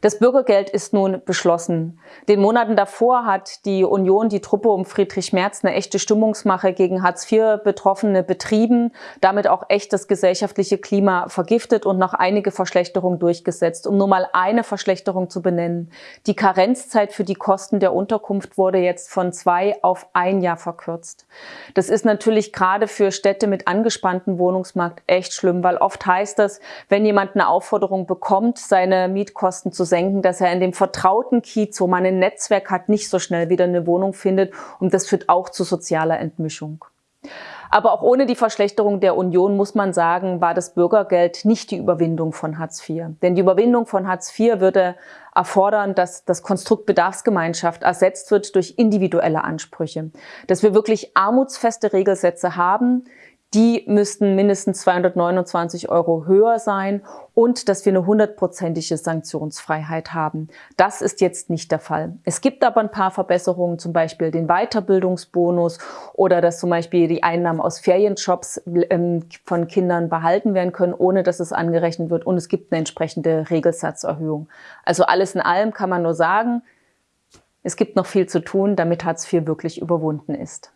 Das Bürgergeld ist nun beschlossen. Den Monaten davor hat die Union die Truppe um Friedrich Merz eine echte Stimmungsmache gegen Hartz-IV-Betroffene betrieben, damit auch echt das gesellschaftliche Klima vergiftet und noch einige Verschlechterungen durchgesetzt. Um nur mal eine Verschlechterung zu benennen. Die Karenzzeit für die Kosten der Unterkunft wurde jetzt von zwei auf ein Jahr verkürzt. Das ist natürlich gerade für Städte mit angespanntem Wohnungsmarkt echt schlimm, weil oft heißt das, wenn jemand eine Aufforderung bekommt, seine Mietkosten zu senken, dass er in dem vertrauten Kiez, wo man ein Netzwerk hat, nicht so schnell wieder eine Wohnung findet. Und das führt auch zu sozialer Entmischung. Aber auch ohne die Verschlechterung der Union muss man sagen, war das Bürgergeld nicht die Überwindung von Hartz IV. Denn die Überwindung von Hartz IV würde erfordern, dass das Konstrukt Bedarfsgemeinschaft ersetzt wird durch individuelle Ansprüche. Dass wir wirklich armutsfeste Regelsätze haben, die müssten mindestens 229 Euro höher sein und dass wir eine hundertprozentige Sanktionsfreiheit haben. Das ist jetzt nicht der Fall. Es gibt aber ein paar Verbesserungen, zum Beispiel den Weiterbildungsbonus oder dass zum Beispiel die Einnahmen aus Ferienjobs ähm, von Kindern behalten werden können, ohne dass es angerechnet wird und es gibt eine entsprechende Regelsatzerhöhung. Also alles in allem kann man nur sagen, es gibt noch viel zu tun, damit Hartz IV wirklich überwunden ist.